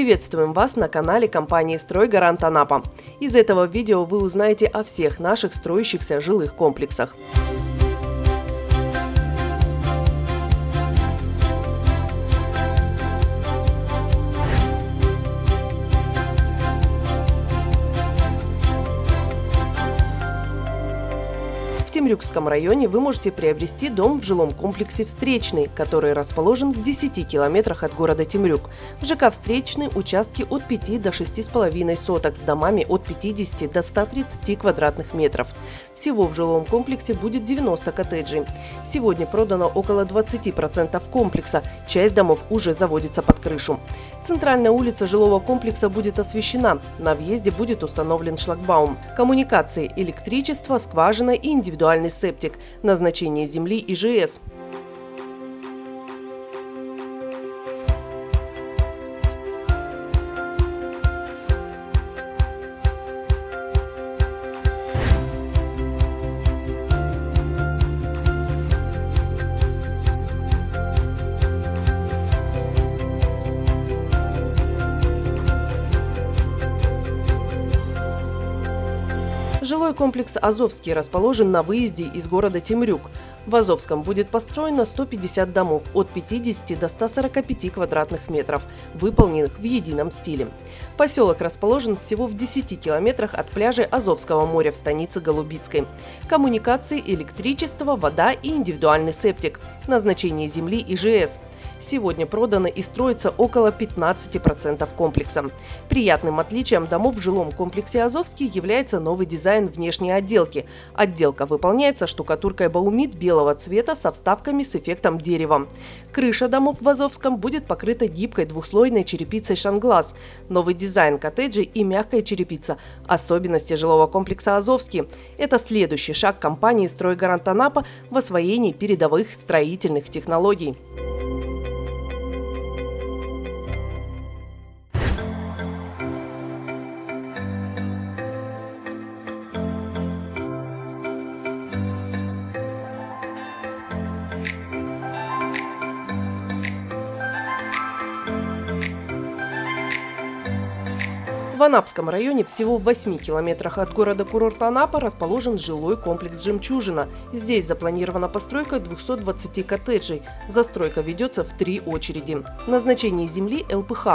Приветствуем вас на канале компании «Стройгарант Анапа». Из этого видео вы узнаете о всех наших строящихся жилых комплексах. В Темрюкском районе вы можете приобрести дом в жилом комплексе «Встречный», который расположен в 10 километрах от города Темрюк. В ЖК «Встречный» участки от 5 до 6,5 соток с домами от 50 до 130 квадратных метров. Всего в жилом комплексе будет 90 коттеджей. Сегодня продано около 20% комплекса, часть домов уже заводится под крышу. Центральная улица жилого комплекса будет освещена, на въезде будет установлен шлагбаум. Коммуникации, электричество, скважина и индивидуальная индивидуальный септик, назначение земли ИЖС. Жилой комплекс «Азовский» расположен на выезде из города Темрюк. В Азовском будет построено 150 домов от 50 до 145 квадратных метров, выполненных в едином стиле. Поселок расположен всего в 10 километрах от пляжа Азовского моря в станице Голубицкой. Коммуникации, электричество, вода и индивидуальный септик. Назначение земли ИЖС. Сегодня продано и строится около 15% комплекса. Приятным отличием домов в жилом комплексе «Азовский» является новый дизайн внешней отделки. Отделка выполняется штукатуркой баумит белого цвета со вставками с эффектом дерева. Крыша домов в Азовском будет покрыта гибкой двухслойной черепицей «Шанглас». Новый дизайн коттеджей и мягкая черепица – особенности жилого комплекса «Азовский». Это следующий шаг компании «Стройгарант Анапа» в освоении передовых строительных технологий. В Анапском районе всего в 8 километрах от города-курорта Анапа расположен жилой комплекс «Жемчужина». Здесь запланирована постройка 220 коттеджей. Застройка ведется в три очереди. Назначение земли – ЛПХ.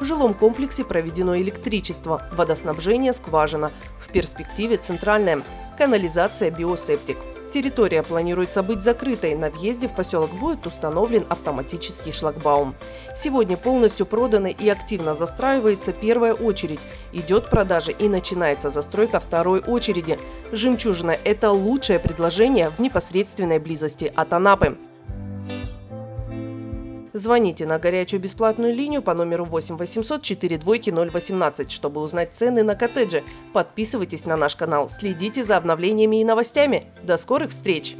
В жилом комплексе проведено электричество, водоснабжение – скважина. В перспективе центральная. Канализация – биосептик. Территория планируется быть закрытой. На въезде в поселок будет установлен автоматический шлагбаум. Сегодня полностью продана и активно застраивается первая очередь. Идет продажа и начинается застройка второй очереди. «Жемчужина» – это лучшее предложение в непосредственной близости от Анапы. Звоните на горячую бесплатную линию по номеру 8 800 4 двойки 018, чтобы узнать цены на коттеджи. Подписывайтесь на наш канал, следите за обновлениями и новостями. До скорых встреч!